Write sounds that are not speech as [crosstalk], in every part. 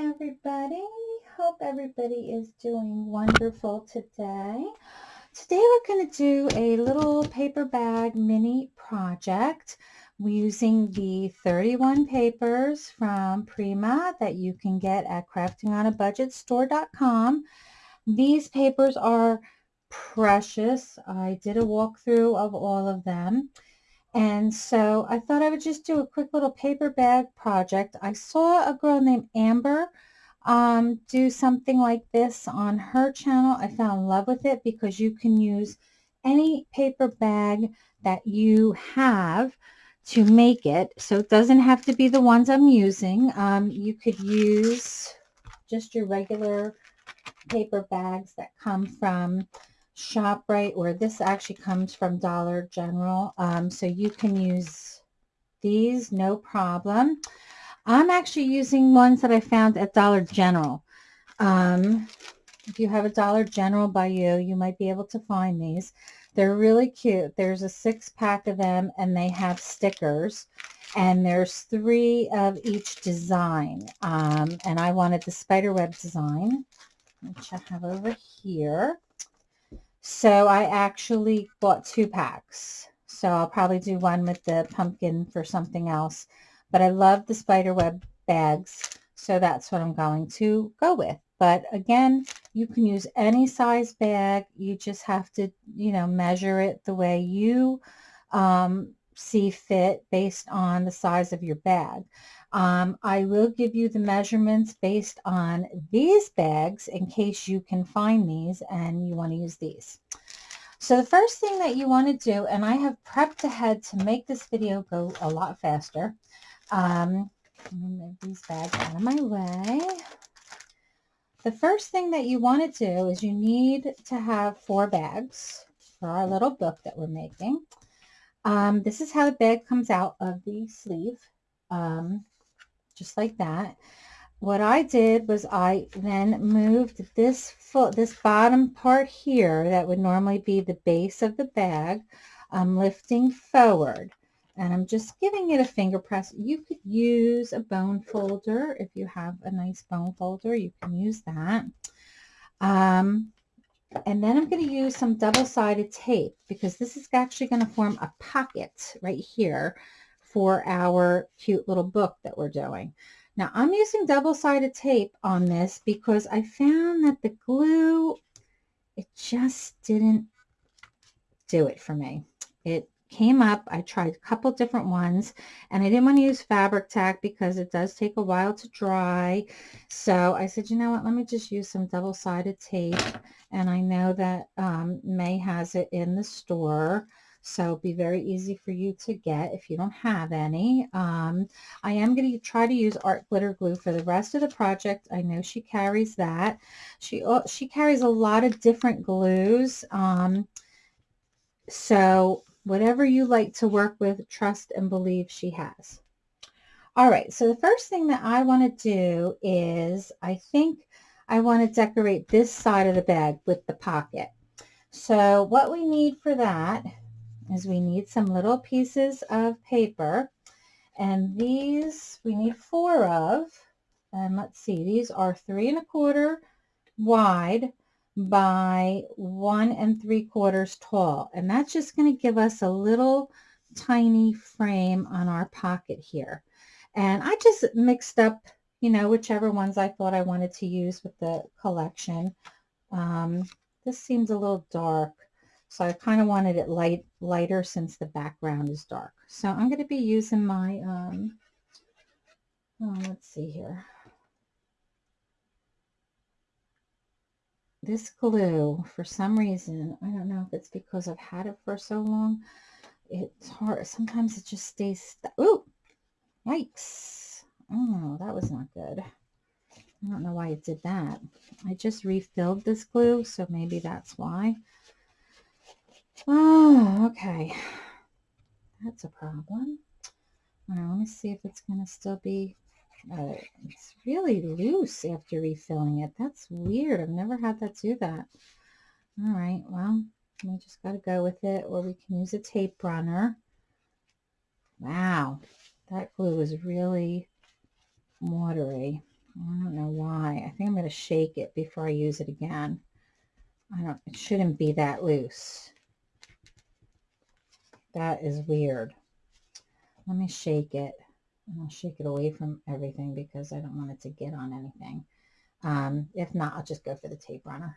everybody. Hope everybody is doing wonderful today. Today we're going to do a little paper bag mini project using the 31 papers from Prima that you can get at craftingonabudgetstore.com. These papers are precious. I did a walkthrough of all of them. And so I thought I would just do a quick little paper bag project. I saw a girl named Amber um, do something like this on her channel. I fell in love with it because you can use any paper bag that you have to make it. So it doesn't have to be the ones I'm using. Um, you could use just your regular paper bags that come from ShopRite, or this actually comes from Dollar General. Um, so you can use these, no problem. I'm actually using ones that I found at Dollar General. Um, if you have a Dollar General by you, you might be able to find these. They're really cute. There's a six pack of them and they have stickers and there's three of each design. Um, and I wanted the spiderweb design, which I have over here. So I actually bought two packs. So I'll probably do one with the pumpkin for something else. But I love the spiderweb bags. So that's what I'm going to go with. But again, you can use any size bag. You just have to, you know, measure it the way you um, see fit based on the size of your bag. Um, I will give you the measurements based on these bags in case you can find these and you want to use these. So the first thing that you want to do, and I have prepped ahead to make this video go a lot faster. Um, move these bags out of my way. The first thing that you want to do is you need to have four bags for our little book that we're making. Um, this is how the bag comes out of the sleeve. Um, just like that. What I did was I then moved this foot, this bottom part here that would normally be the base of the bag. I'm lifting forward and I'm just giving it a finger press. You could use a bone folder. If you have a nice bone folder, you can use that. Um, and then I'm going to use some double-sided tape because this is actually going to form a pocket right here for our cute little book that we're doing. Now I'm using double-sided tape on this because I found that the glue, it just didn't do it for me. It came up. I tried a couple different ones and I didn't want to use fabric tack because it does take a while to dry. So I said, you know what, let me just use some double-sided tape. And I know that um, May has it in the store. So be very easy for you to get if you don't have any. Um, I am going to try to use art glitter glue for the rest of the project. I know she carries that. She, she carries a lot of different glues. Um, so whatever you like to work with, trust and believe she has. All right, so the first thing that I want to do is I think I want to decorate this side of the bag with the pocket. So what we need for that is we need some little pieces of paper and these we need four of and let's see these are three and a quarter wide by one and three quarters tall and that's just going to give us a little tiny frame on our pocket here and I just mixed up you know whichever ones I thought I wanted to use with the collection um, this seems a little dark so I kind of wanted it light, lighter since the background is dark. So I'm going to be using my, um, oh, let's see here. This glue, for some reason, I don't know if it's because I've had it for so long, it's hard. Sometimes it just stays, ooh, yikes. Oh, that was not good. I don't know why it did that. I just refilled this glue, so maybe that's why. Oh, okay. That's a problem. All right, let me see if it's going to still be, it's really loose after refilling it. That's weird. I've never had that do that. All right, well, we just got to go with it, or we can use a tape runner. Wow, that glue is really watery. I don't know why. I think I'm going to shake it before I use it again. I don't, it shouldn't be that loose. That is weird. Let me shake it. I'll shake it away from everything because I don't want it to get on anything. Um, if not, I'll just go for the tape runner.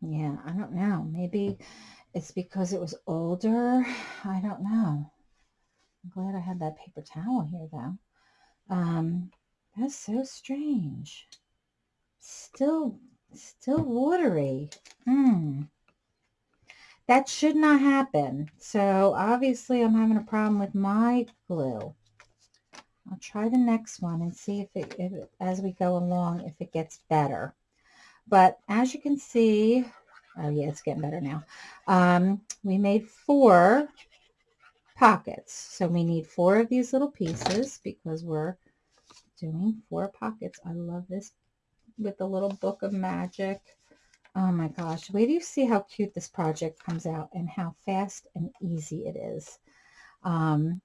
Yeah, I don't know. Maybe it's because it was older. I don't know. I'm glad I had that paper towel here though. Um, that's so strange. Still, still watery. Hmm. That should not happen. So obviously I'm having a problem with my glue. I'll try the next one and see if it, if as we go along, if it gets better. But as you can see, oh yeah, it's getting better now. Um, we made four pockets. So we need four of these little pieces because we're doing four pockets. I love this with the little book of magic. Oh my gosh, wait do you see how cute this project comes out and how fast and easy it is. Um,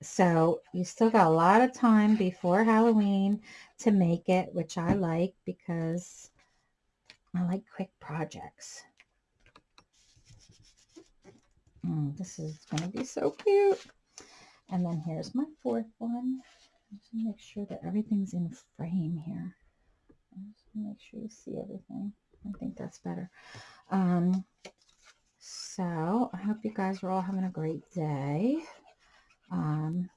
so you still got a lot of time before Halloween to make it, which I like because I like quick projects. Mm, this is going to be so cute. And then here's my fourth one. Just make sure that everything's in frame here. Make sure you see everything. I think that's better. Um, so I hope you guys are all having a great day. Um,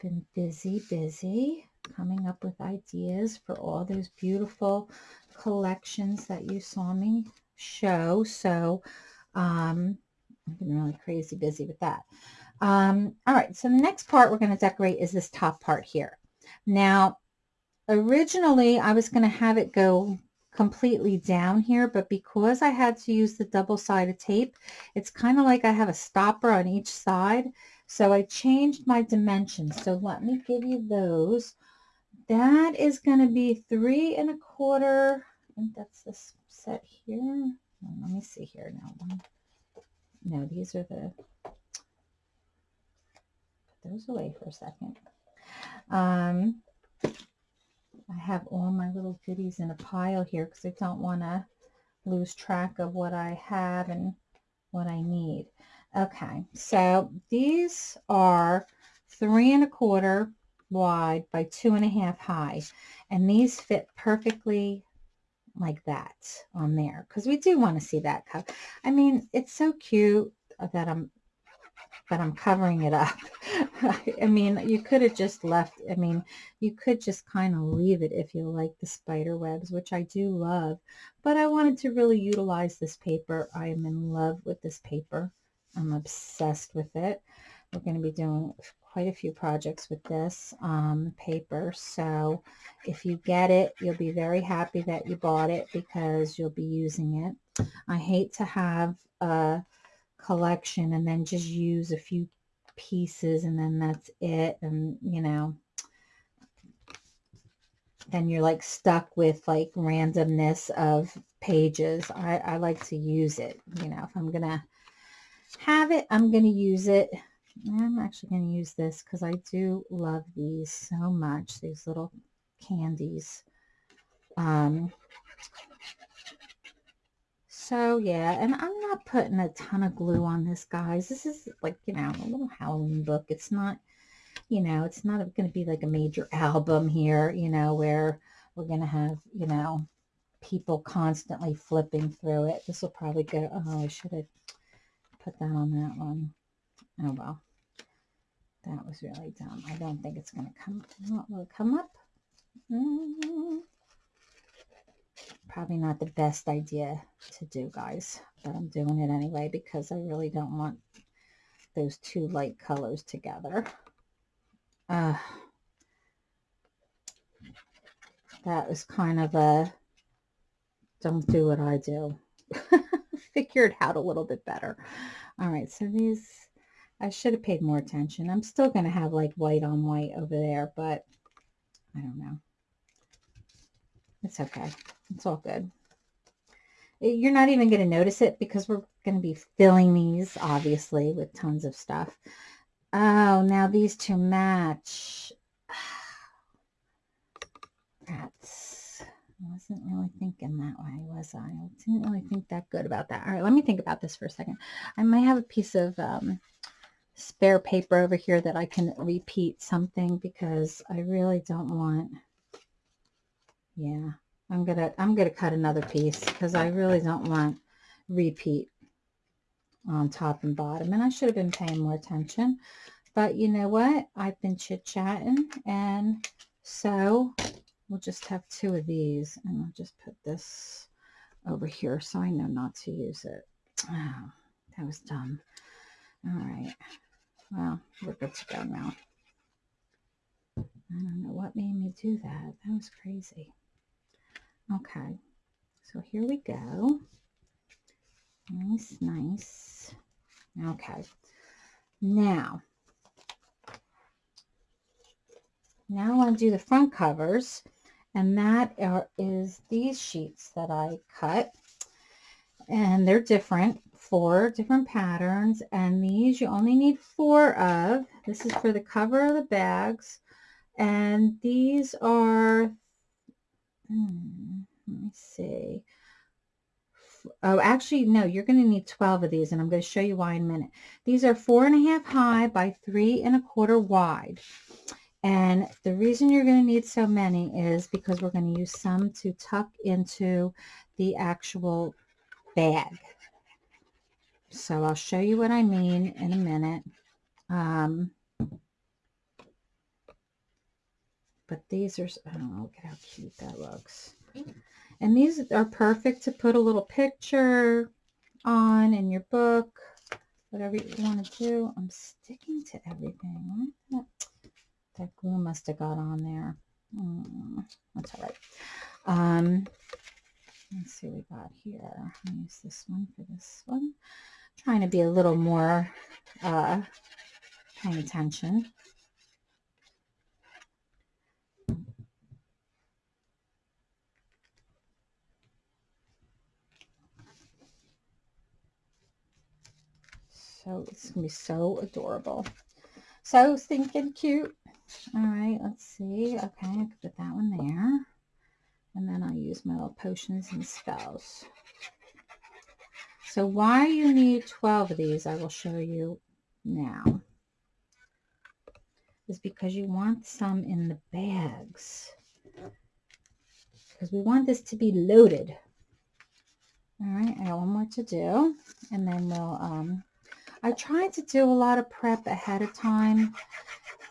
been busy, busy coming up with ideas for all those beautiful collections that you saw me show. So um, I've been really crazy busy with that. Um, all right, so the next part we're going to decorate is this top part here. Now, originally I was going to have it go completely down here, but because I had to use the double-sided tape, it's kind of like I have a stopper on each side. So I changed my dimensions. So let me give you those. That is going to be three and a quarter. I think that's this set here. Let me see here now. No, these are the, put those away for a second. Um, I have all my little goodies in a pile here because I don't want to lose track of what I have and what I need. Okay, so these are three and a quarter wide by two and a half high. And these fit perfectly like that on there because we do want to see that cup. I mean, it's so cute that I'm but I'm covering it up. [laughs] I mean, you could have just left, I mean, you could just kind of leave it if you like the spider webs, which I do love, but I wanted to really utilize this paper. I am in love with this paper. I'm obsessed with it. We're going to be doing quite a few projects with this um, paper. So if you get it, you'll be very happy that you bought it because you'll be using it. I hate to have a collection and then just use a few pieces and then that's it. And, you know, then you're like stuck with like randomness of pages. I, I like to use it. You know, if I'm to have it, I'm to use it I'm actually going to use this because I do love these so much, these little candies. Um, so yeah, and I'm not putting a ton of glue on this, guys. This is like, you know, a little Halloween book. It's not, you know, it's not going to be like a major album here, you know, where we're going to have, you know, people constantly flipping through it. This will probably go, oh, I should have put that on that one. Oh, well. That was really dumb. I don't think it's going to come. Will come up? Mm. Probably not the best idea to do, guys. But I'm doing it anyway because I really don't want those two light colors together. Uh, that was kind of a don't do what I do. [laughs] Figure it out a little bit better. All right, so these I should have paid more attention. I'm still going to have like white on white over there, but I don't know. It's okay. It's all good. You're not even going to notice it because we're going to be filling these, obviously, with tons of stuff. Oh, now these two match. [sighs] That's, I wasn't really thinking that way, was I? I didn't really think that good about that. All right, let me think about this for a second. I might have a piece of um, spare paper over here that I can repeat something because I really don't want, yeah, I'm gonna I'm gonna cut another piece because I really don't want repeat on top and bottom. And I should have been paying more attention. But you know what? I've been chit-chatting. And so we'll just have two of these. And I'll just put this over here so I know not to use it. Oh that was dumb. All right. Well we're good to go now. I don't know what made me do that. That was crazy Okay, so here we go. Nice, nice. Okay, now, now I want to do the front covers, and that are, is these sheets that I cut, and they're different, four different patterns, and these you only need four of. This is for the cover of the bags, and these are Hmm, let me see. Oh, actually, no, you're going to need 12 of these, and I'm going to show you why in a minute. These are four and a half high by three and a quarter wide. And the reason you're going to need so many is because we're going to use some to tuck into the actual bag. So I'll show you what I mean in a minute. Um, but these are, oh, look at how cute that looks. And these are perfect to put a little picture on in your book, whatever you want to do. I'm sticking to everything. That, that glue must have got on there. Mm, that's all right. Um, let's see what we got here. I'll use this one for this one. trying to be a little more uh, paying attention. So it's going to be so adorable. So stinking cute. All right, let's see. Okay, I can put that one there. And then I'll use my little potions and spells. So why you need 12 of these, I will show you now. Is because you want some in the bags. Because we want this to be loaded. All right, I got one more to do. And then we'll um, I try to do a lot of prep ahead of time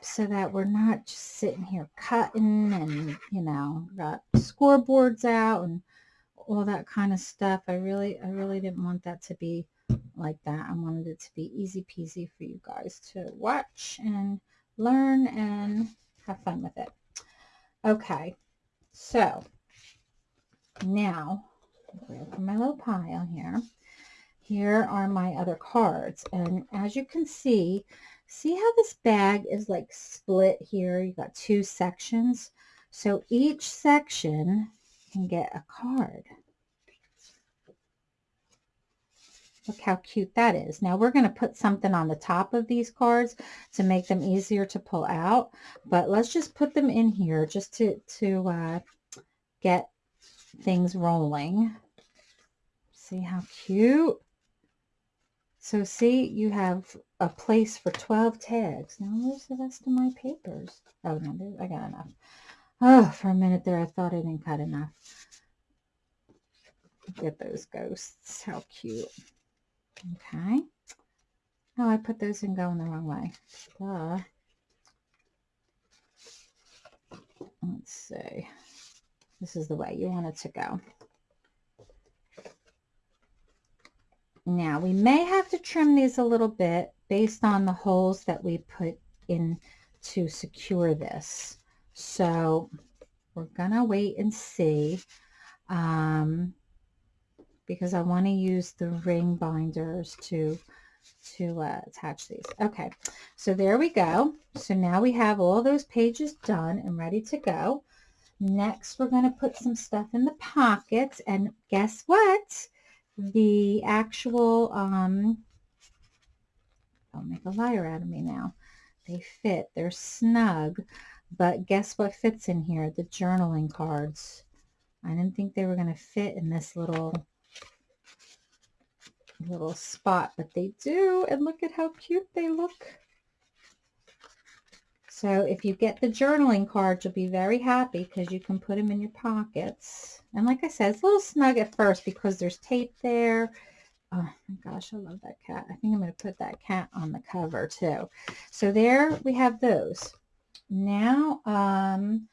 so that we're not just sitting here cutting and, you know, got scoreboards out and all that kind of stuff. I really, I really didn't want that to be like that. I wanted it to be easy peasy for you guys to watch and learn and have fun with it. Okay, so now, for my little pile here here are my other cards. And as you can see, see how this bag is like split here? You got two sections. So each section can get a card. Look how cute that is. Now we're going to put something on the top of these cards to make them easier to pull out. But let's just put them in here just to, to uh, get things rolling. See how cute? So see, you have a place for 12 tags. Now, where's the rest of my papers? Oh, no, I got enough. Oh, for a minute there, I thought I didn't cut enough. At those ghosts. How cute. Okay. Oh, I put those in going the wrong way. Duh. Let's see. This is the way you want it to go. Now we may have to trim these a little bit based on the holes that we put in to secure this. So we're gonna wait and see um, because I want to use the ring binders to to uh, attach these. Okay, so there we go. So now we have all those pages done and ready to go. Next, we're going to put some stuff in the pockets and guess what? The actual, um, don't make a liar out of me now. They fit, they're snug, but guess what fits in here? The journaling cards. I didn't think they were going to fit in this little little spot, but they do. And look at how cute they look. So if you get the journaling cards, you'll be very happy because you can put them in your pockets. And like I said, it's a little snug at first because there's tape there. Oh my gosh, I love that cat. I think I'm going to put that cat on the cover too. So there we have those. Now, um,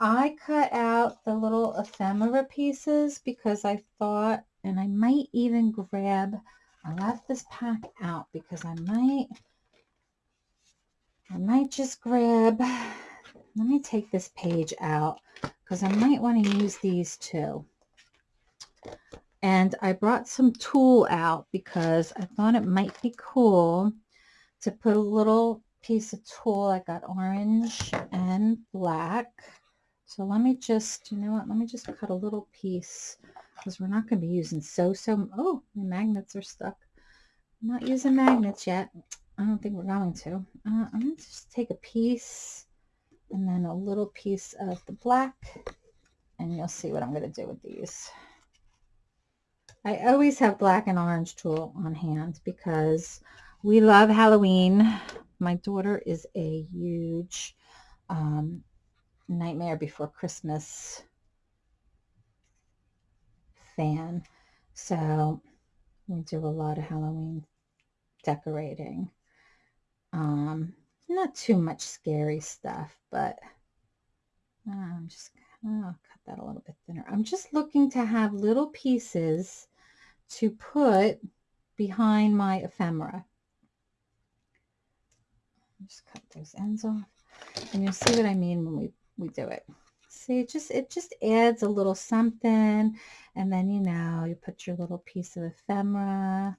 I cut out the little ephemera pieces because I thought, and I might even grab, I left this pack out because I might, I might just grab, let me take this page out because I might want to use these too. And I brought some tulle out because I thought it might be cool to put a little piece of tulle. I got orange and black so let me just, you know what, let me just cut a little piece because we're not going to be using so, so, oh, the magnets are stuck. I'm not using magnets yet. I don't think we're going to. Uh, I'm going to just take a piece and then a little piece of the black and you'll see what I'm going to do with these. I always have black and orange tulle on hand because we love Halloween. My daughter is a huge um, Nightmare Before Christmas fan. So we do a lot of Halloween decorating. Um, not too much scary stuff, but I'm just oh, cut that a little bit thinner. I'm just looking to have little pieces to put behind my ephemera. Just cut those ends off. And you'll see what I mean when we we do it. See, it just, it just adds a little something. And then, you know, you put your little piece of ephemera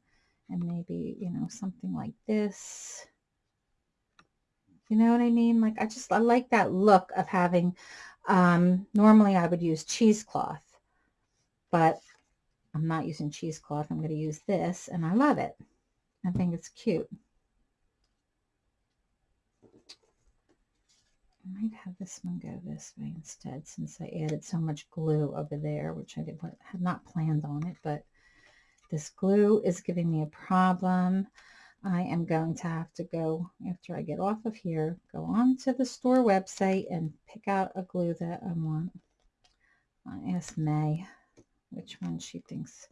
and maybe, you know, something like this. You know what I mean? Like, I just, I like that look of having, um, normally I would use cheesecloth, but I'm not using cheesecloth. I'm going to use this and I love it. I think it's cute. I might have this one go this way instead since I added so much glue over there, which I did, had not planned on it, but this glue is giving me a problem. I am going to have to go, after I get off of here, go on to the store website and pick out a glue that I want. I May which one she thinks.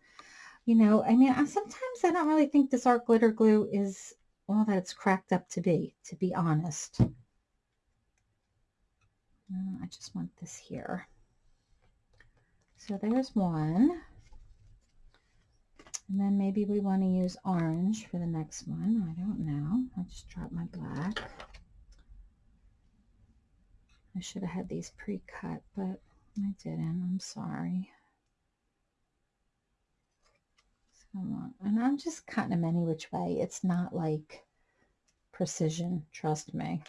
You know, I mean, I, sometimes I don't really think this art glitter glue is all that it's cracked up to be, to be honest. Uh, I just want this here. So there's one. And then maybe we want to use orange for the next one. I don't know. I just dropped my black. I should have had these pre-cut, but I didn't. I'm sorry. So, and I'm just cutting them any which way. It's not like precision, trust me.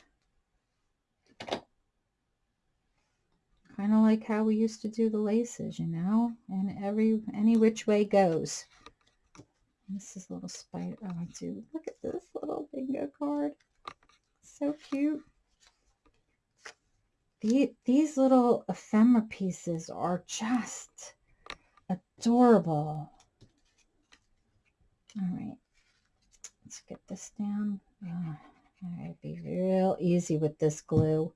kind of like how we used to do the laces, you know, and every, any which way goes. This is a little spider. Oh, I do. Look at this little bingo card. So cute. The, these little ephemera pieces are just adorable. All right. Let's get this down. Oh, all right, be real easy with this glue.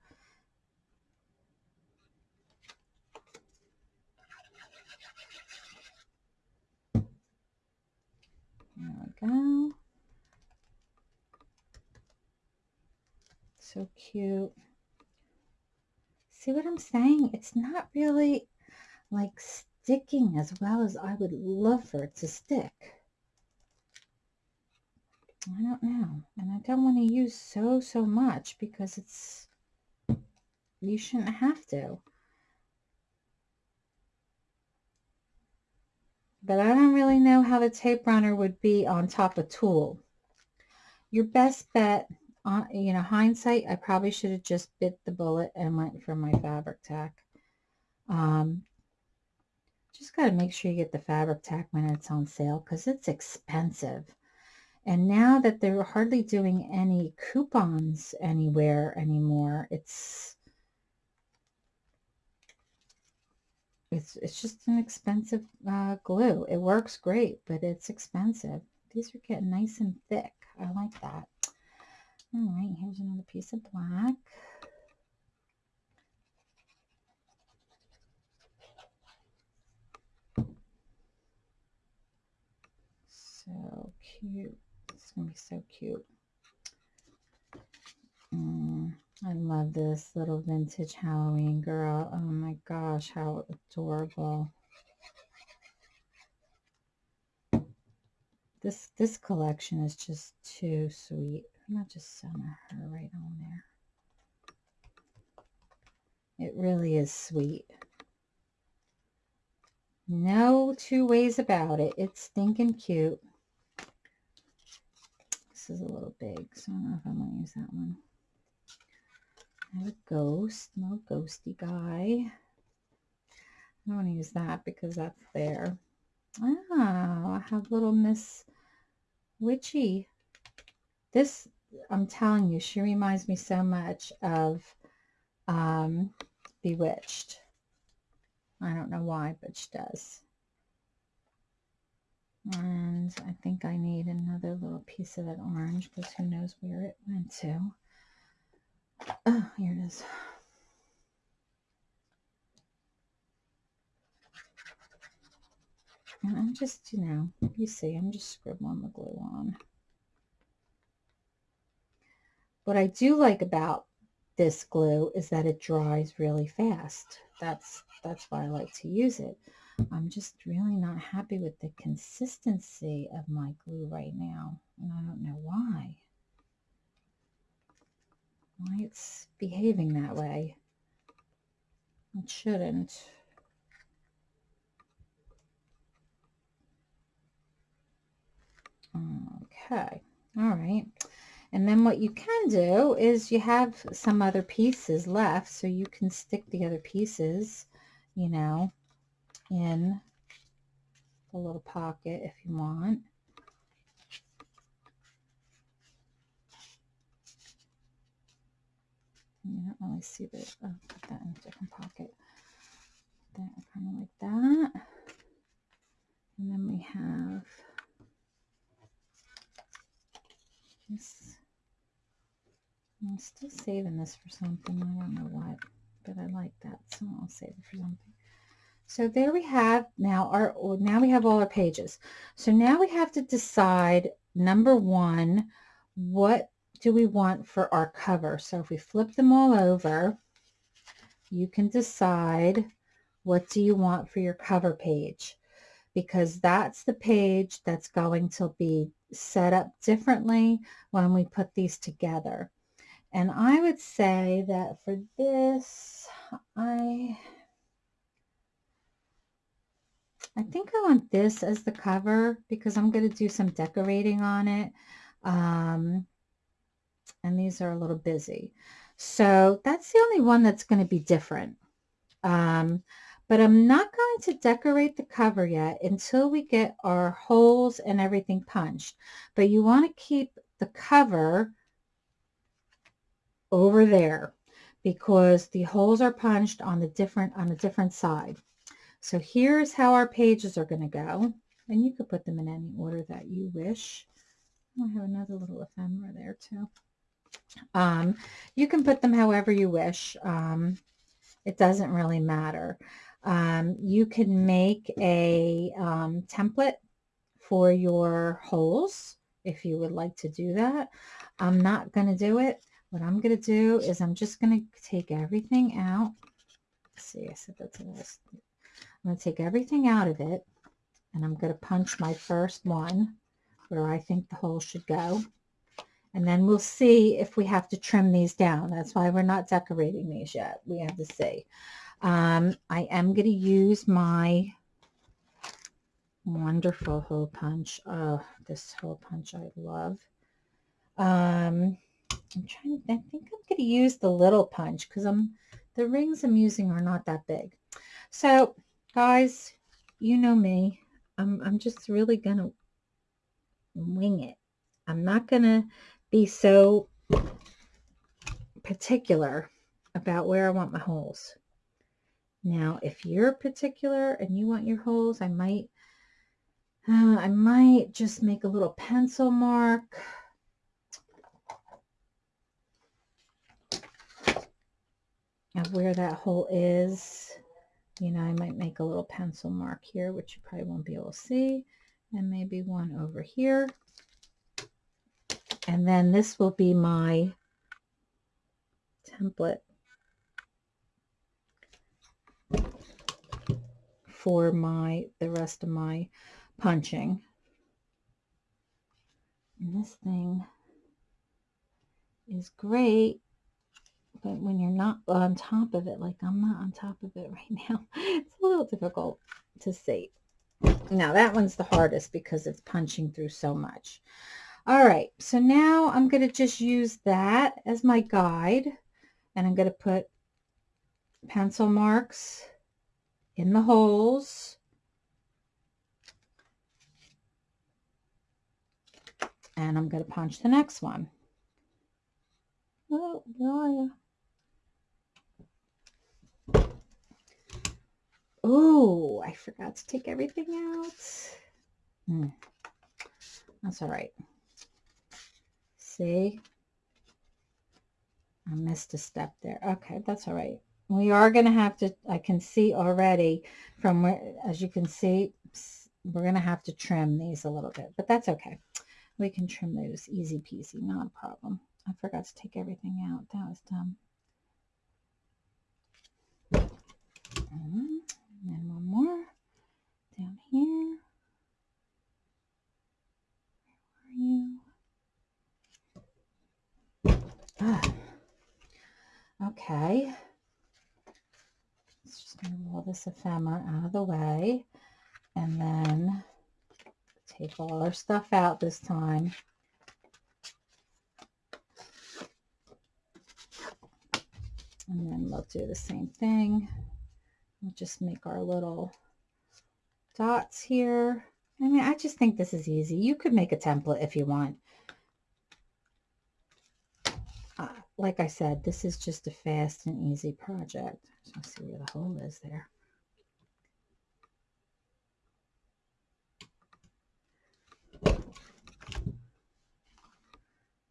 Go. So cute. See what I'm saying? It's not really like sticking as well as I would love for it to stick. I don't know. And I don't want to use so, so much because it's, you shouldn't have to. But I don't really know how the tape runner would be on top of tulle. Your best bet, uh, you know, hindsight, I probably should have just bit the bullet and went for my fabric tack. Um, just got to make sure you get the fabric tack when it's on sale because it's expensive. And now that they're hardly doing any coupons anywhere anymore, it's it's it's just an expensive uh, glue. It works great, but it's expensive. These are getting nice and thick. I like that. All right, here's another piece of black. So cute. It's going to be so cute. Mm, I love this little vintage Halloween girl. Oh my gosh, how adorable. This this collection is just too sweet. I'm to just center her right on there. It really is sweet. No two ways about it. It's stinking cute. This is a little big, so I don't know if I'm going to use that one. Have a ghost, no ghosty guy. I don't want to use that because that's there. Oh, I have little Miss Witchy. This, I'm telling you, she reminds me so much of um, Bewitched. I don't know why, but she does. And I think I need another little piece of that orange because who knows where it went to. Oh, here it is. And I'm just, you know, you see, I'm just scribbling the glue on. What I do like about this glue is that it dries really fast. That's that's why I like to use it. I'm just really not happy with the consistency of my glue right now. And I don't know why. Why it's behaving that way. It shouldn't. Okay. All right. And then what you can do is you have some other pieces left, so you can stick the other pieces, you know, in the little pocket if you want. You don't really see the, oh, uh, put that in a different pocket. That kind of like that. And then we have this. I'm still saving this for something. I don't know what, but I like that, so I'll save it for something. So there we have now our, now we have all our pages. So now we have to decide, number one, what do we want for our cover? So if we flip them all over, you can decide what do you want for your cover page because that's the page that's going to be set up differently when we put these together. And I would say that for this, I I think I want this as the cover because I'm going to do some decorating on it. Um, and these are a little busy. So that's the only one that's going to be different. Um, but I'm not going to decorate the cover yet until we get our holes and everything punched. But you want to keep the cover over there because the holes are punched on the different on a different side. So here's how our pages are going to go. And you could put them in any order that you wish. I have another little ephemera there too. Um, you can put them however you wish. Um, it doesn't really matter. Um, you can make a um, template for your holes if you would like to do that. I'm not going to do it. What I'm going to do is I'm just going to take everything out. Let's see, I said that's a little I'm going to take everything out of it and I'm going to punch my first one where I think the hole should go. And then we'll see if we have to trim these down. That's why we're not decorating these yet. We have to see. Um, I am going to use my wonderful hole punch. Oh, this hole punch I love. Um, I'm trying, I think I'm going to use the little punch because I'm, the rings I'm using are not that big. So guys, you know me. I'm, I'm just really going to wing it. I'm not going to be so particular about where I want my holes. Now, if you're particular and you want your holes, I might, uh, I might just make a little pencil mark. of where that hole is. You know, I might make a little pencil mark here, which you probably won't be able to see, and maybe one over here. And then this will be my template for my the rest of my punching. And this thing is great, but when you're not on top of it, like I'm not on top of it [laughs] right now, it's a little difficult to see. Now that one's the hardest because it's punching through so much. All right, so now I'm going to just use that as my guide and I'm going to put pencil marks in the holes. And I'm going to punch the next one. Oh, you? Oh, I forgot to take everything out. Hmm. That's all right. See? I missed a step there. Okay, that's all right. We are going to have to, I can see already from where, as you can see, we're going to have to trim these a little bit, but that's okay. We can trim those easy peasy, not a problem. I forgot to take everything out. That was dumb. Mm, and then one more down here. Where are you? Ah. [sighs] Okay. Let's just roll this ephemera out of the way and then take all our stuff out this time. And then we'll do the same thing. We'll just make our little dots here. I mean, I just think this is easy. You could make a template if you want. Like I said, this is just a fast and easy project. Let's see where the hole is there.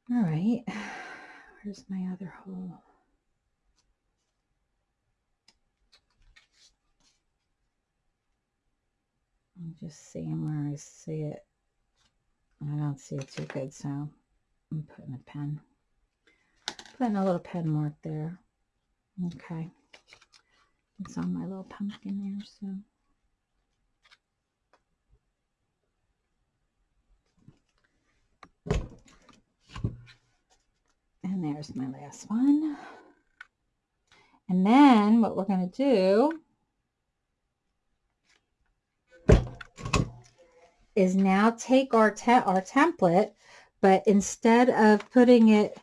All right, [sighs] where's my other hole? I'm just seeing where I see it. I don't see it too good, so I'm putting a pen putting a little pen mark there. Okay. It's on my little pumpkin there, so. And there's my last one. And then what we're going to do is now take our, te our template, but instead of putting it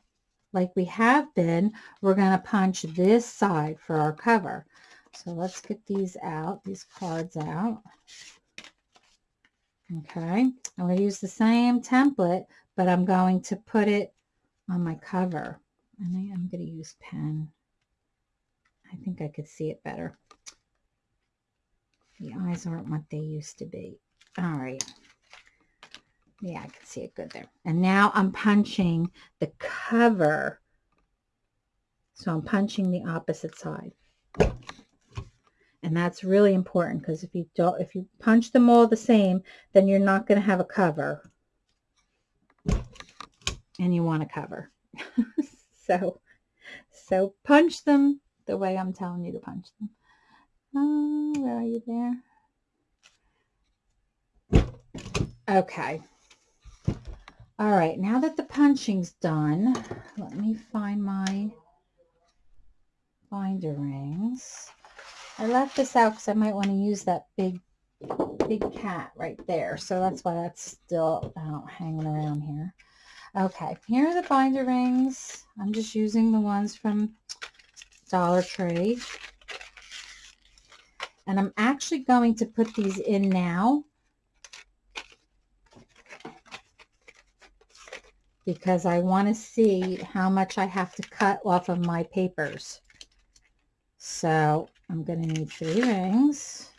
like we have been, we're going to punch this side for our cover. So let's get these out, these cards out. Okay, I'm going to use the same template, but I'm going to put it on my cover. And I am going to use pen. I think I could see it better. The eyes aren't what they used to be. All right. Yeah, I can see it good there. And now I'm punching the cover. So I'm punching the opposite side. And that's really important because if you don't, if you punch them all the same, then you're not going to have a cover. And you want a cover. [laughs] so, so punch them the way I'm telling you to punch them. Oh, where are you there? Okay. All right, now that the punching's done, let me find my binder rings. I left this out because I might want to use that big, big cat right there. So that's why that's still out hanging around here. Okay, here are the binder rings. I'm just using the ones from Dollar Tree. And I'm actually going to put these in now because I want to see how much I have to cut off of my papers. So I'm going to need three rings.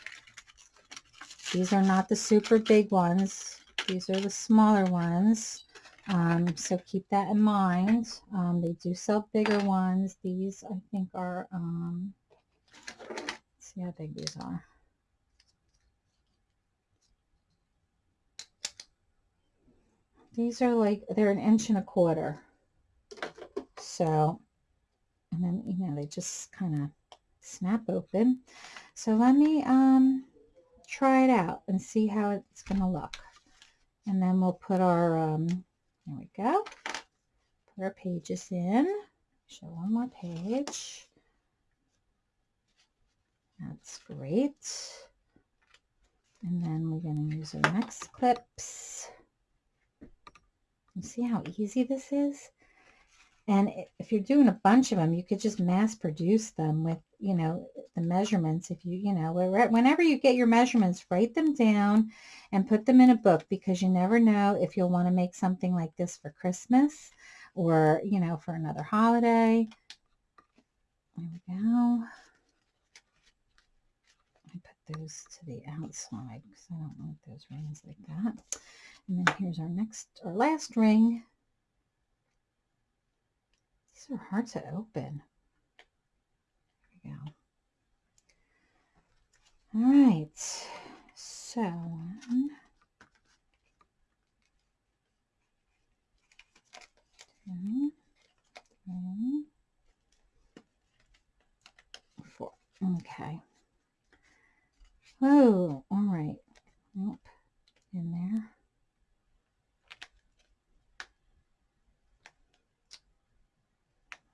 These are not the super big ones. These are the smaller ones. Um, so keep that in mind. Um, they do sell bigger ones. These I think are, um, see how big these are. These are like, they're an inch and a quarter. So, and then, you know, they just kind of snap open. So let me um, try it out and see how it's going to look. And then we'll put our, um, there we go, put our pages in. Show one more page. That's great. And then we're going to use our next clips. See how easy this is? And if you're doing a bunch of them, you could just mass produce them with, you know, the measurements. If you, you know, whenever you get your measurements, write them down and put them in a book because you never know if you'll want to make something like this for Christmas or, you know, for another holiday. There we go. I put those to the outside because I don't want those rings like that. And then here's our next, our last ring. These are hard to open. There we go. All right, so one, two, three, four. Okay. Oh, all right. Nope. In there.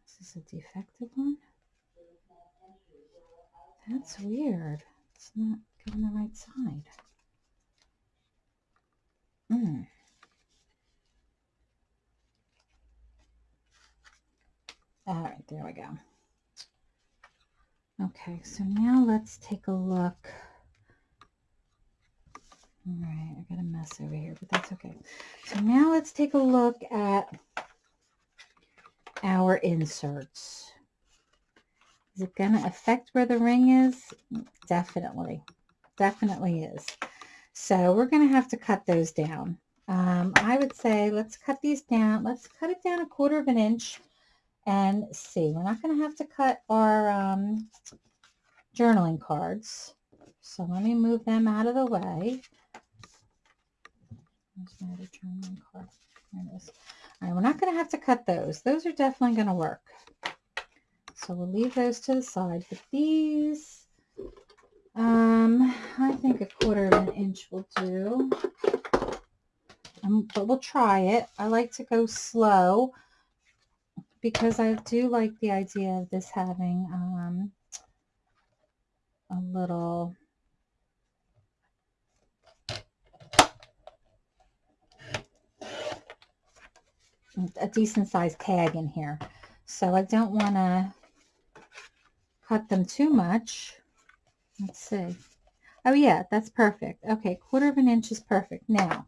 Is this a defective one? That's weird. It's not going the right side. Hmm. All right, there we go. Okay, so now let's take a look. All right, I got a mess over here, but that's okay. So now let's take a look at our inserts. Is it going to affect where the ring is? Definitely. Definitely is. So we're going to have to cut those down. Um, I would say let's cut these down. Let's cut it down a quarter of an inch and see. We're not going to have to cut our um, journaling cards. So let me move them out of the way. There's my other journaling card. All right, we're not going to have to cut those. Those are definitely going to work. So we'll leave those to the side. But these, um, I think a quarter of an inch will do. Um, but we'll try it. I like to go slow because I do like the idea of this having um, a little a decent sized tag in here. So I don't want to cut them too much. Let's see. Oh yeah, that's perfect. Okay, quarter of an inch is perfect. Now,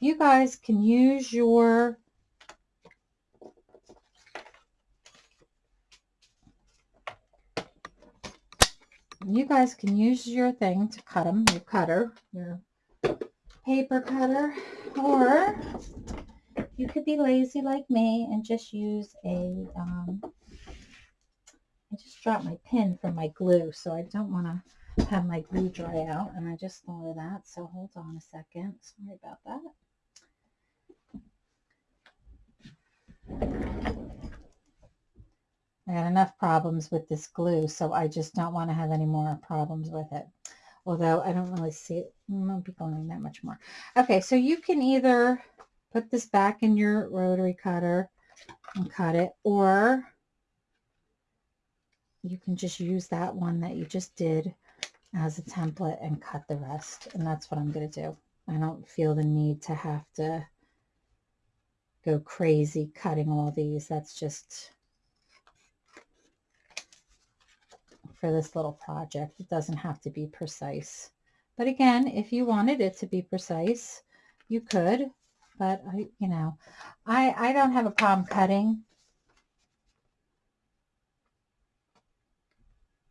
you guys can use your you guys can use your thing to cut them, your cutter, your paper cutter, or you could be lazy like me and just use a, um, I just dropped my pin from my glue, so I don't want to have my glue dry out, and I just thought of that, so hold on a second. Sorry about that. I had enough problems with this glue, so I just don't want to have any more problems with it. Although I don't really see it, it won't be going that much more. Okay, so you can either put this back in your rotary cutter and cut it or you can just use that one that you just did as a template and cut the rest and that's what I'm going to do. I don't feel the need to have to go crazy cutting all these. That's just for this little project. It doesn't have to be precise. But again, if you wanted it to be precise, you could. But I, you know, I, I don't have a problem cutting.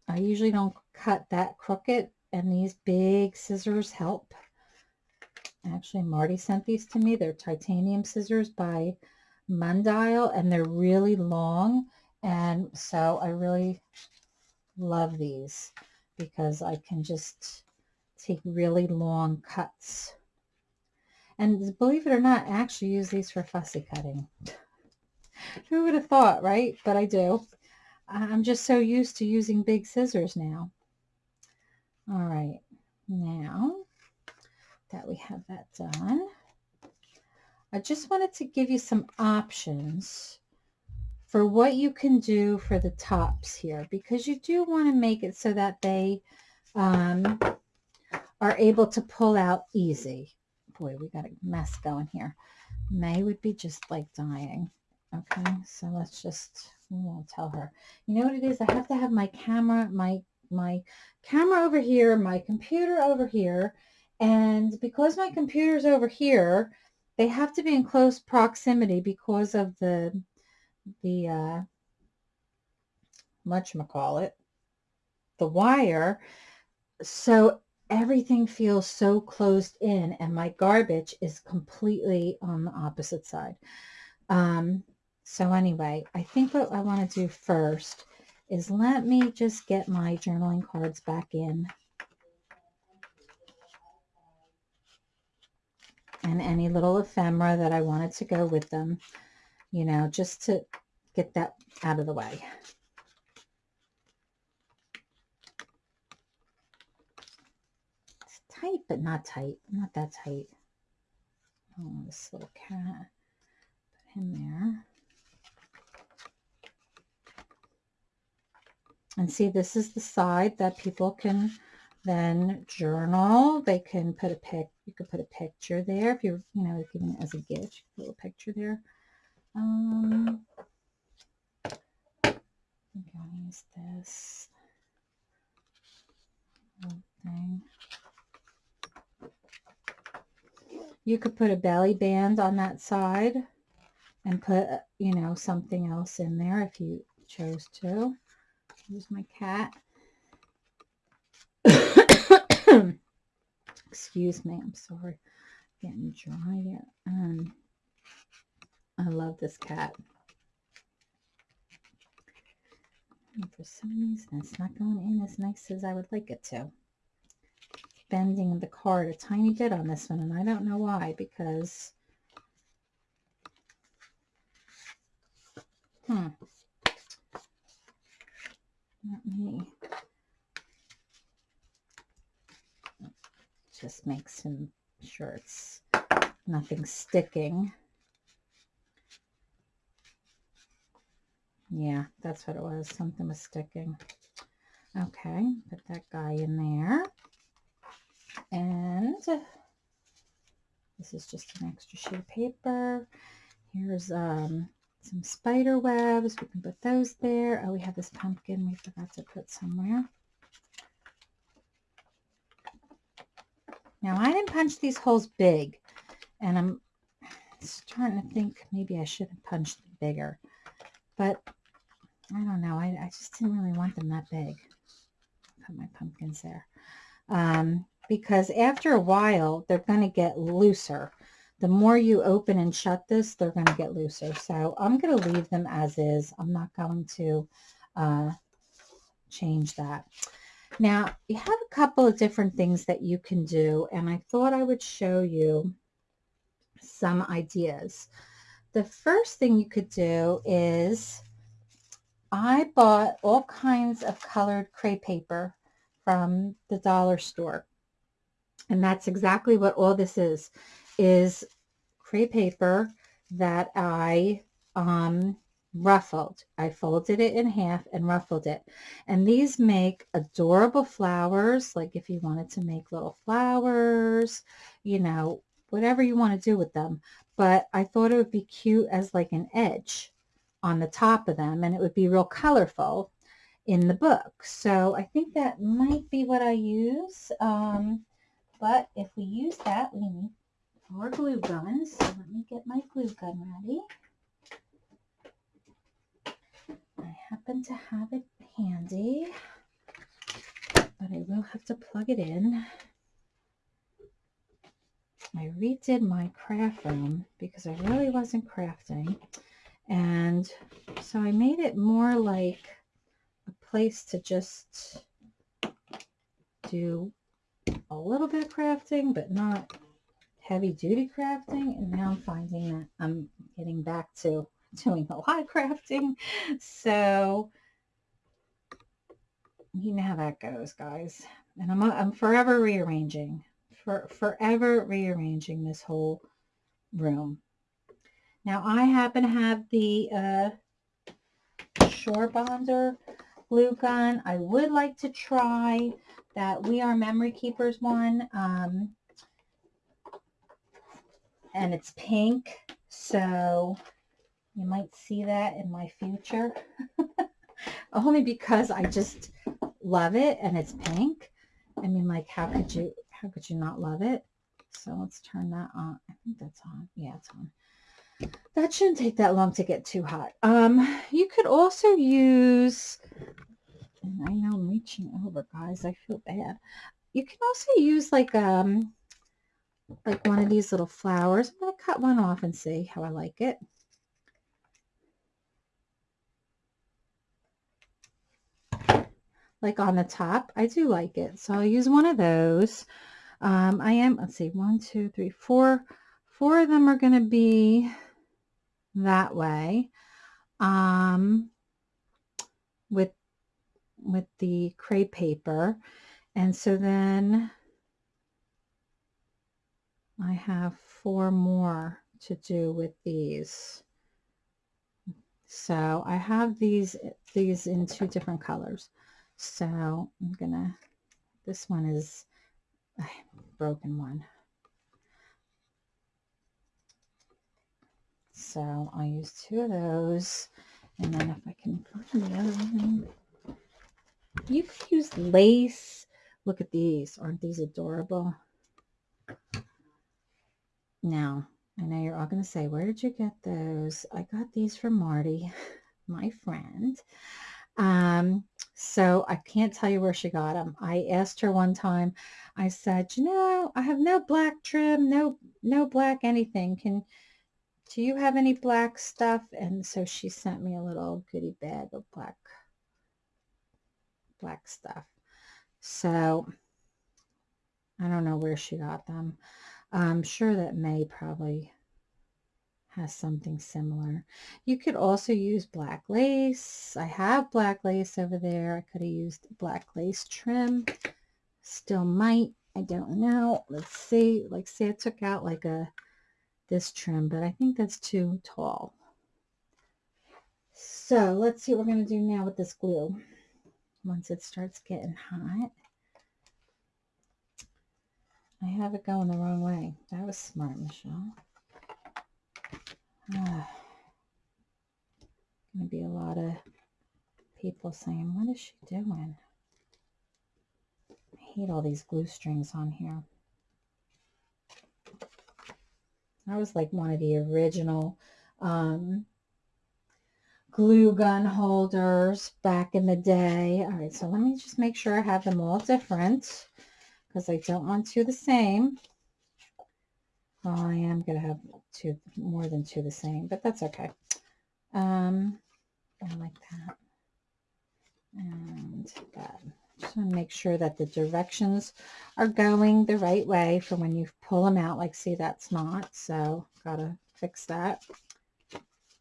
I usually don't cut that crooked and these big scissors help. Actually, Marty sent these to me. They're titanium scissors by Mundial and they're really long. And so I really love these because I can just take really long cuts. And believe it or not, I actually use these for fussy cutting. Who would have thought, right? But I do. I'm just so used to using big scissors now. All right, now that we have that done, I just wanted to give you some options for what you can do for the tops here because you do want to make it so that they um, are able to pull out easy. Boy, we got a mess going here. May would be just like dying. Okay, so let's just, we won't tell her. You know what it is? I have to have my camera, my my camera over here, my computer over here, and because my computer's over here, they have to be in close proximity because of the the uh, it, the wire. So everything feels so closed in and my garbage is completely on the opposite side. Um, so anyway, I think what I want to do first is let me just get my journaling cards back in. And any little ephemera that I wanted to go with them, you know, just to get that out of the way. It's tight, but not tight. Not that tight. Oh, this little cat. Put him there. And see, this is the side that people can then journal. They can put a pic. You could put a picture there if you're, you know, giving it as a gift. A picture there. Um, I'm to use this thing. You could put a belly band on that side and put, you know, something else in there if you chose to. Here's my cat. [coughs] Excuse me, I'm sorry. Getting dry yet. Um, I love this cat. And for some reason, it's not going in as nice as I would like it to. Bending the card a tiny bit on this one, and I don't know why, because... Hmm. Let me just make some sure it's nothing sticking. Yeah, that's what it was. Something was sticking. Okay, put that guy in there. And this is just an extra sheet of paper. Here's um, some spider webs. We can put those there. Oh, we have this pumpkin we forgot to put somewhere. Now, I didn't punch these holes big, and I'm starting to think maybe I should have punched them bigger. But I don't know. I, I just didn't really want them that big. Put my pumpkins there. Um, because after a while, they're going to get looser the more you open and shut this, they're going to get looser. So I'm going to leave them as is. I'm not going to uh, change that. Now, you have a couple of different things that you can do, and I thought I would show you some ideas. The first thing you could do is I bought all kinds of colored crepe paper from the dollar store. And that's exactly what all this is is crepe paper that I um, ruffled. I folded it in half and ruffled it. And these make adorable flowers, like if you wanted to make little flowers, you know, whatever you want to do with them. But I thought it would be cute as like an edge on the top of them and it would be real colorful. in the book. So I think that might be what I use. Um, but if we use that, we need more glue guns. So let me get my glue gun ready. I happen to have it handy, but I will have to plug it in. I redid my craft room because I really wasn't crafting. And so I made it more like a place to just do a little bit of crafting, but not heavy duty crafting. And now I'm finding that I'm getting back to [laughs] doing a lot of crafting. So you know how that goes, guys. And I'm, I'm forever rearranging, for forever rearranging this whole room. Now I happen to have the uh, Surebonder glue gun. I would like to try that We Are Memory Keepers one. Um, and it's pink. So you might see that in my future. [laughs] Only because I just love it and it's pink. I mean, like, how could you, how could you not love it? So let's turn that on. I think that's on. Yeah, it's on. That shouldn't take that long to get too hot. Um, you could also use, I know I'm reaching over, guys. I feel bad. You can also use like um, like one of these little flowers. I'm going to cut one off and see how I like it. Like on the top. I do like it. So I'll use one of those. Um, I am, let's see, one, two, three, four. Four of them are going to be that way um, with with the crepe paper. And so then I have four more to do with these. So I have these these in two different colors. So I'm gonna this one is a broken one So I'll use two of those. And then if I can find the other one. You could use lace. Look at these. Aren't these adorable? Now, I know you're all going to say, where did you get those? I got these from Marty, [laughs] my friend. Um, so I can't tell you where she got them. I asked her one time, I said, you know, I have no black trim, no, no black anything. Can, do you have any black stuff? And so she sent me a little goodie bag of black, black stuff. So I don't know where she got them. I'm sure that May probably has something similar. You could also use black lace. I have black lace over there. I could have used black lace trim. Still might. I don't know. Let's see. Like say I took out like a this trim, but I think that's too tall. So let's see what we're going to do now with this glue. Once it starts getting hot. I have it going the wrong way. That was smart, Michelle. [sighs] Ah. Going to be a lot of people saying, what is she doing? I hate all these glue strings on here. That was like one of the original um, glue gun holders back in the day. All right, so let me just make sure I have them all different because I don't want two the same. Well, I am going to have two, more than two the same, but that's okay. Um, I like that. And that. Just want to make sure that the directions are going the right way for when you pull them out. Like, see, that's not. So, got to fix that.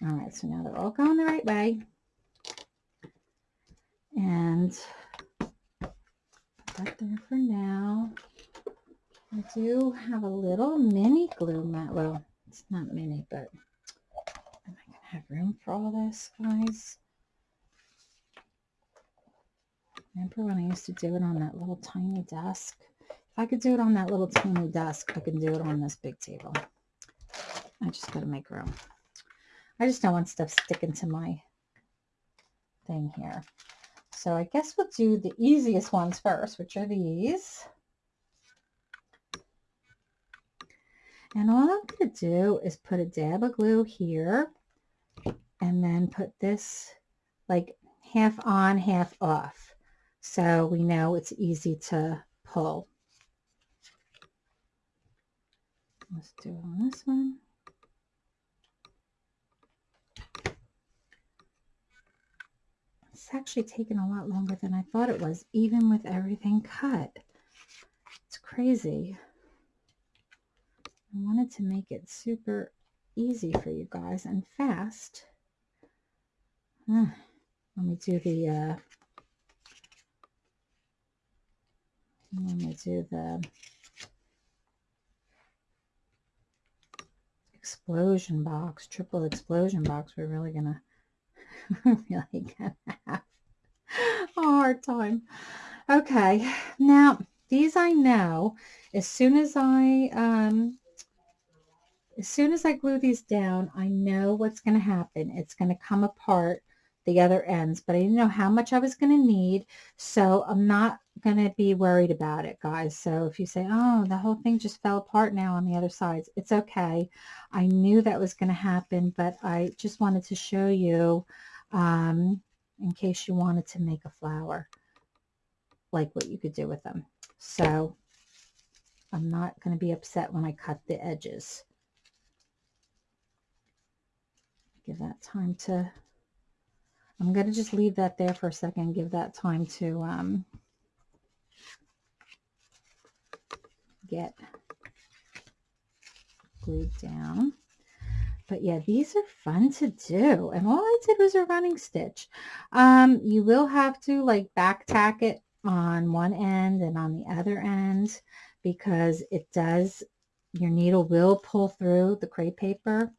All right, so now they're all going the right way. And put that there for now. I do have a little mini glue mat. Well, it's not mini, but am I going to have room for all this, guys? Remember when I used to do it on that little tiny desk? If I could do it on that little tiny desk, I can do it on this big table. I just got to make room. I just don't want stuff sticking to my thing here. So I guess we'll do the easiest ones first, which are these. And all I'm going to do is put a dab of glue here and then put this like half on, half off. So we know it's easy to pull. Let's do it on this one. It's actually taken a lot longer than I thought it was, even with everything cut. It's crazy. I wanted to make it super easy for you guys and fast. let me do the, uh, let me do the explosion box, triple explosion box. We're really gonna, [laughs] really gonna have a hard time. Okay, now these I know as soon as I um, as soon as I glue these down, I know what's going to happen. It's going to come apart the other ends, but I didn't know how much I was going to need. So I'm not going to be worried about it, guys. So if you say, oh, the whole thing just fell apart now on the other sides, it's okay. I knew that was going to happen, but I just wanted to show you um, in case you wanted to make a flower, like what you could do with them. So I'm not going to be upset when I cut the edges. give that time to, I'm going to just leave that there for a second, give that time to um, get glued down. But yeah, these are fun to do. And all I did was a running stitch. Um, you will have to like back tack it on one end and on the other end because it does, your needle will pull through the crepe paper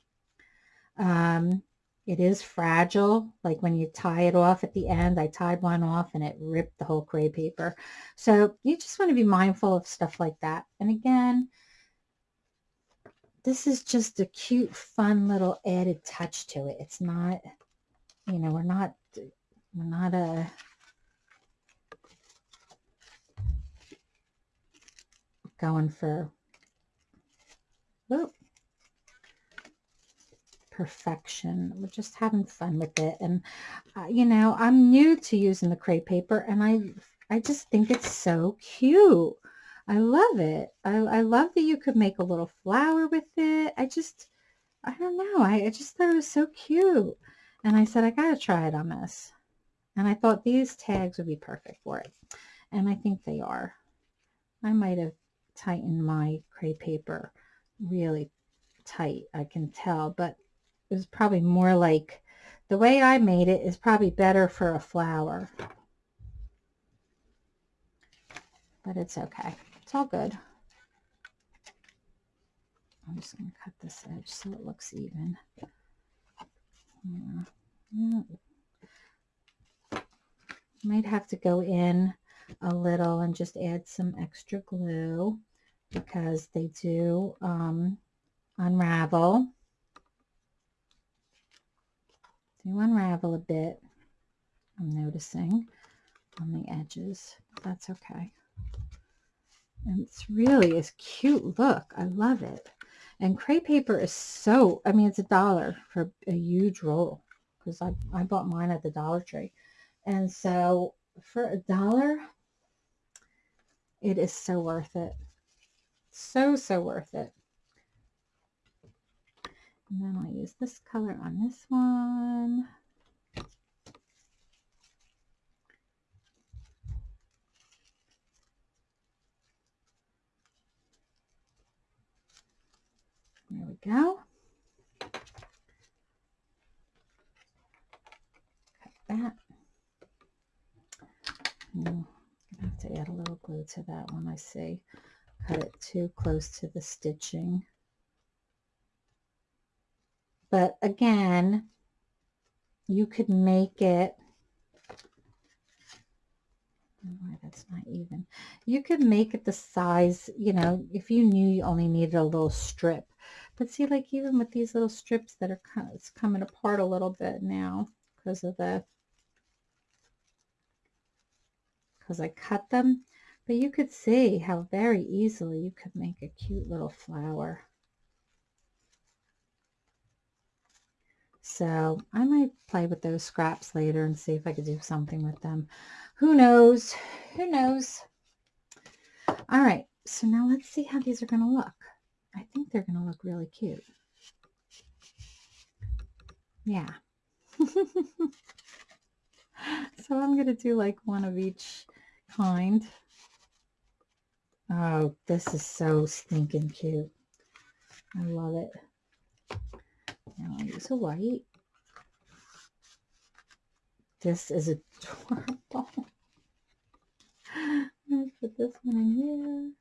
um, it is fragile. Like when you tie it off at the end, I tied one off and it ripped the whole crepe paper. So you just want to be mindful of stuff like that. And again, this is just a cute, fun little added touch to it. It's not, you know, we're not, we're not a, going for, whoop, perfection. We're just having fun with it. And, uh, you know, I'm new to using the crepe paper and I, I just think it's so cute. I love it. I, I love that you could make a little flower with it. I just, I don't know. I, I just thought it was so cute. And I said, I got to try it on this. And I thought these tags would be perfect for it. And I think they are. I might have tightened my crepe paper really tight. I can tell. But was probably more like, the way I made it is probably better for a flower. But it's okay. It's all good. I'm just going to cut this edge so it looks even. Yeah. yeah. Might have to go in a little and just add some extra glue because they do um, unravel. Do unravel a bit, I'm noticing on the edges. That's okay. And it's really a cute look. I love it. And crepe paper is so, I mean, it's a dollar for a huge roll because I, I bought mine at the Dollar Tree. And so for a dollar, it is so worth it. So, so worth it. And then I'll use this color on this one. There we go. Cut that. Hmm, I'm have to add a little glue to that one, I see. Cut it too close to the stitching. But again, you could make it, why that's not even. You could make it the size, you know, if you knew you only needed a little strip. But see, like even with these little strips that are it's coming apart a little bit now because of the because I cut them. But you could see how very easily you could make a cute little flower. So I might play with those scraps later and see if I could do something with them. Who knows? Who knows? All right, so now let's see how these are going to look. I think they're going to look really cute. Yeah. [laughs] so I'm going to do like one of each kind. Oh, this is so stinking cute. I love it. Now use a white. This is adorable. [laughs] Let's put this one in here.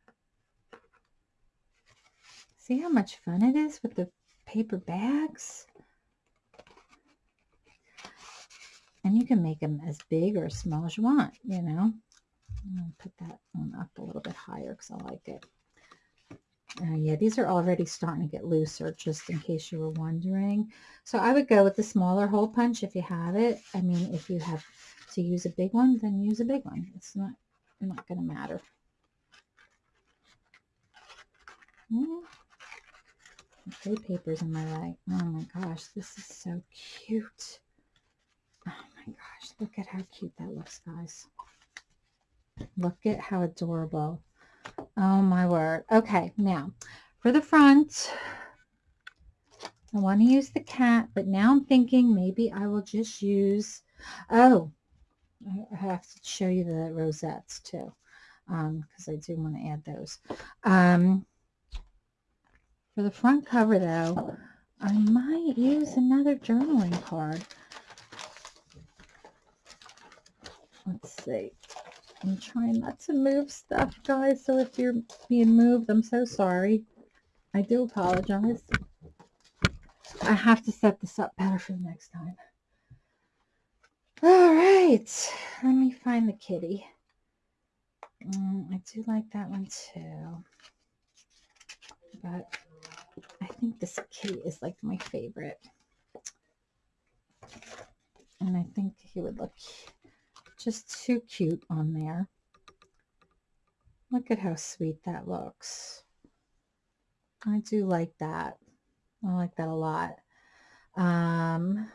See how much fun it is with the paper bags? And you can make them as big or as small as you want, you know. I'm going to put that one up a little bit higher because I like it. Uh, yeah, these are already starting to get looser, just in case you were wondering. So I would go with the smaller hole punch if you have it. I mean, if you have to use a big one, then use a big one. It's not, not going to matter. Yeah. Trade papers in my way. Oh my gosh, this is so cute. Oh my gosh, look at how cute that looks, guys. Look at how adorable. Oh my word. Okay, now for the front, I want to use the cat, but now I'm thinking maybe I will just use, oh, I have to show you the rosettes too, because um, I do want to add those. Um, for the front cover though, I might use another journaling card. Let's see. I'm trying not to move stuff, guys. So if you're being moved, I'm so sorry. I do apologize. I have to set this up better for the next time. All right. Let me find the kitty. Mm, I do like that one too. But I think this kitty is like my favorite. And I think he would look just too cute on there. Look at how sweet that looks. I do like that. I like that a lot. Um,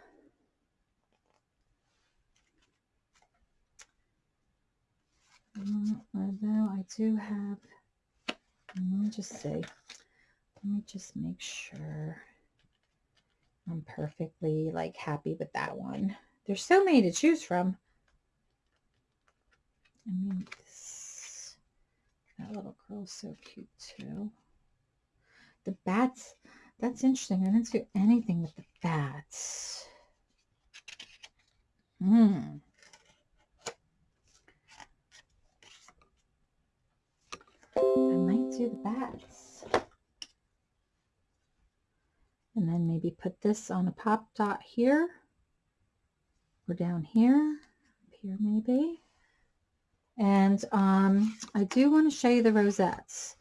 although I do have, let me just say, let me just make sure I'm perfectly like happy with that one. There's so many to choose from. I mean, this, that little girl's so cute too. The bats, that's interesting. I didn't do anything with the bats. Hmm. I might do the bats. And then maybe put this on a pop dot here or down here, up here maybe. And um, I do want to show you the rosettes.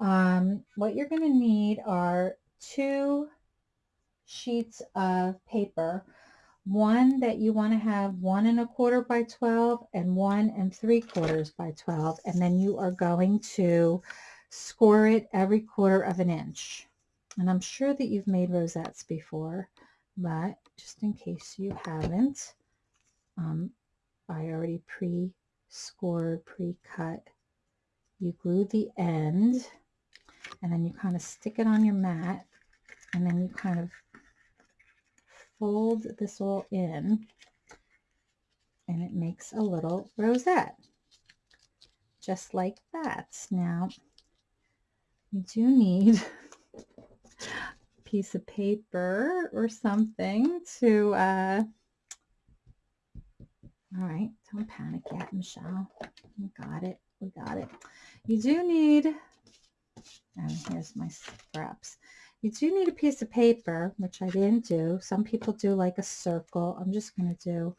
Um, what you're going to need are two sheets of paper. One that you want to have one and a quarter by 12 and one and three quarters by 12. And then you are going to score it every quarter of an inch. And I'm sure that you've made rosettes before, but just in case you haven't, um, I already pre scored pre-cut. You glue the end and then you kind of stick it on your mat and then you kind of fold this all in and it makes a little rosette just like that. Now you do need [laughs] a piece of paper or something to uh, all right, don't panic yet, Michelle. We got it. We got it. You do need, and here's my scraps. You do need a piece of paper, which I didn't do. Some people do like a circle. I'm just going to do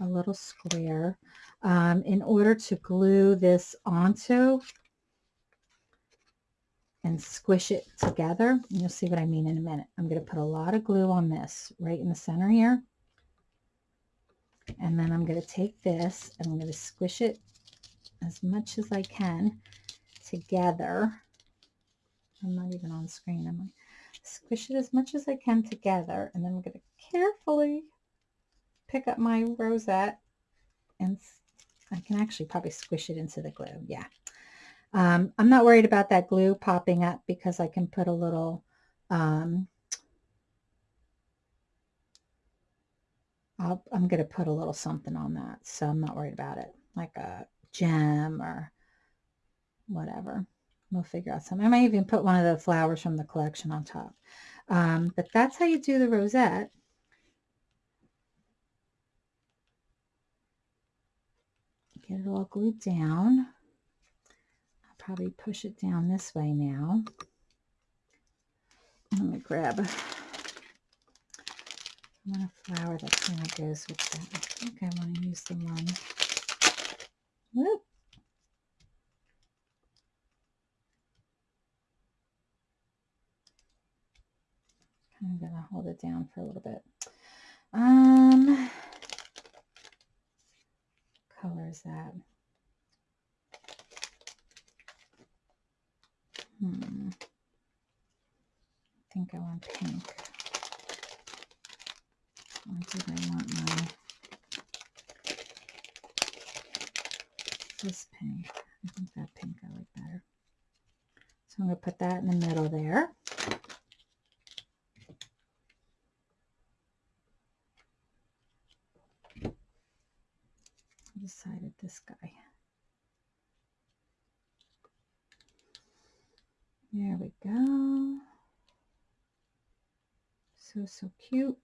a little square um, in order to glue this onto and squish it together. You'll see what I mean in a minute. I'm going to put a lot of glue on this right in the center here. And then I'm going to take this and I'm going to squish it as much as I can together. I'm not even on screen, I'm I? Squish it as much as I can together, and then I'm going to carefully pick up my rosette, and I can actually probably squish it into the glue. Yeah. Um, I'm not worried about that glue popping up because I can put a little um, i am going to put a little something on that, so I'm not worried about it, like a gem or whatever. We'll figure out something. I might even put one of the flowers from the collection on top. Um, but that's how you do the rosette. Get it all glued down. I'll probably push it down this way now. Let me grab I want a flower that kind of goes with that. I think I want to use the one. Whoop. I'm going to hold it down for a little bit. Um, color is that? Hmm. I think I want pink. Did I want my this pink? I think that pink I like better. So I'm going to put that in the middle there. I decided this guy. There we go. So, so cute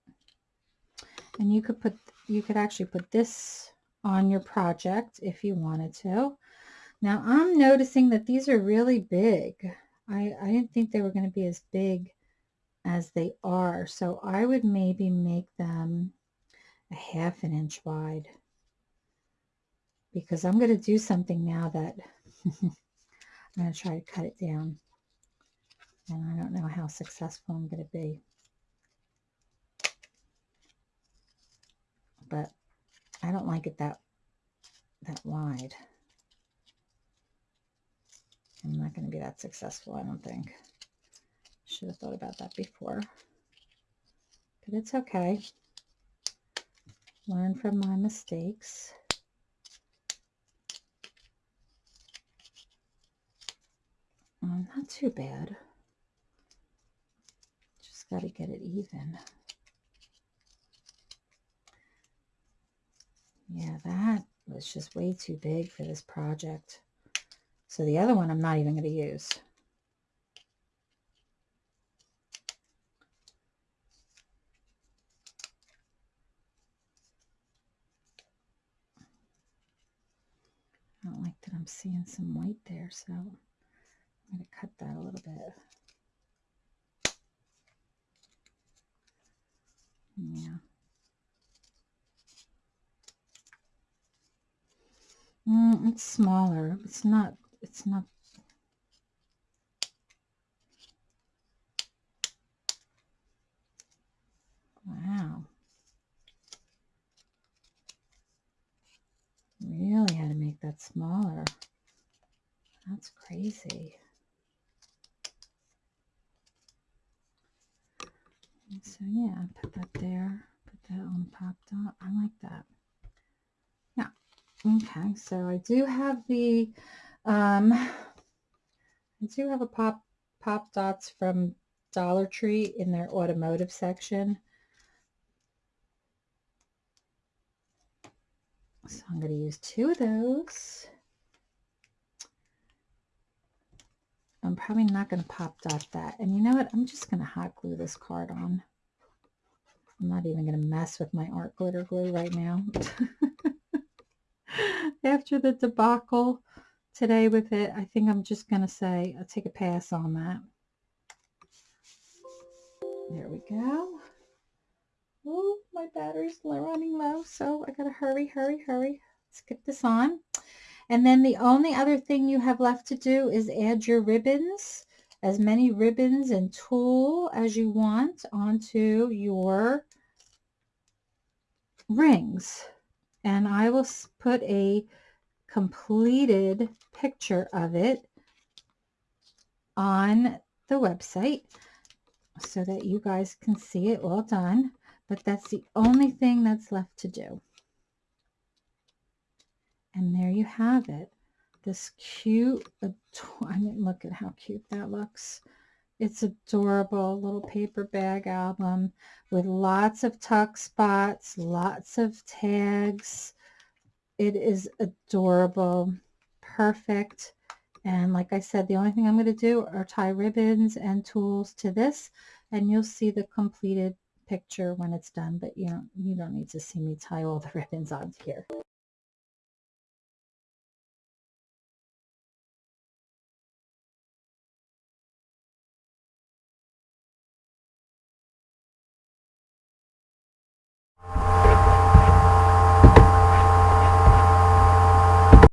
and you could put you could actually put this on your project if you wanted to. Now I'm noticing that these are really big. I, I didn't think they were going to be as big as they are. So I would maybe make them a half an inch wide because I'm going to do something now that [laughs] I'm going to try to cut it down. And I don't know how successful I'm going to be but I don't like it that that wide. I'm not going to be that successful, I don't think. Should have thought about that before. But it's okay. Learn from my mistakes. Um, not too bad. Just got to get it even. Yeah, that was just way too big for this project. So the other one I'm not even going to use. I don't like that I'm seeing some white there, so I'm going to cut that a little bit. Yeah. Mm, it's smaller. It's not, it's not. Wow. Really had to make that smaller. That's crazy. So yeah, put that there, put that on pop dot. I like that. Okay, so I do have the, um, I do have a pop, pop dots from Dollar Tree in their automotive section. So I'm going to use two of those. I'm probably not going to pop dot that. And you know what? I'm just going to hot glue this card on. I'm not even going to mess with my art glitter glue right now. [laughs] after the debacle today with it, I think I'm just going to say I'll take a pass on that. There we go. Oh, my battery's running low, so I got to hurry, hurry, hurry. Let's get this on. And then the only other thing you have left to do is add your ribbons, as many ribbons and tulle as you want onto your rings and I will put a completed picture of it on the website so that you guys can see it all done. But that's the only thing that's left to do. And there you have it. This cute, uh, [laughs] I mean, look at how cute that looks. It's adorable little paper bag album with lots of tuck spots, lots of tags. It is adorable, perfect. And like I said, the only thing I'm going to do are tie ribbons and tools to this, and you'll see the completed picture when it's done, but you don't, you don't need to see me tie all the [laughs] ribbons on here.